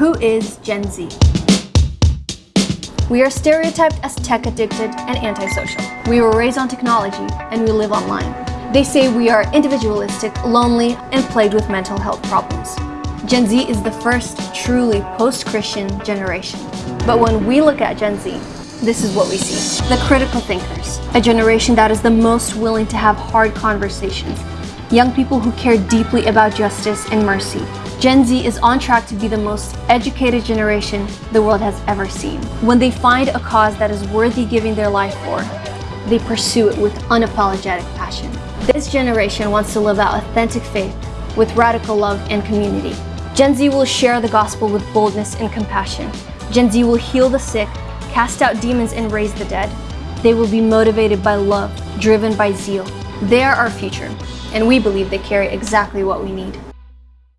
Who is Gen Z? We are stereotyped as tech addicted and antisocial. We were raised on technology and we live online. They say we are individualistic, lonely, and plagued with mental health problems. Gen Z is the first truly post-Christian generation. But when we look at Gen Z, this is what we see. The critical thinkers, a generation that is the most willing to have hard conversations, young people who care deeply about justice and mercy. Gen Z is on track to be the most educated generation the world has ever seen. When they find a cause that is worthy giving their life for, they pursue it with unapologetic passion. This generation wants to live out authentic faith with radical love and community. Gen Z will share the gospel with boldness and compassion. Gen Z will heal the sick, cast out demons, and raise the dead. They will be motivated by love, driven by zeal. They are our future, and we believe they carry exactly what we need.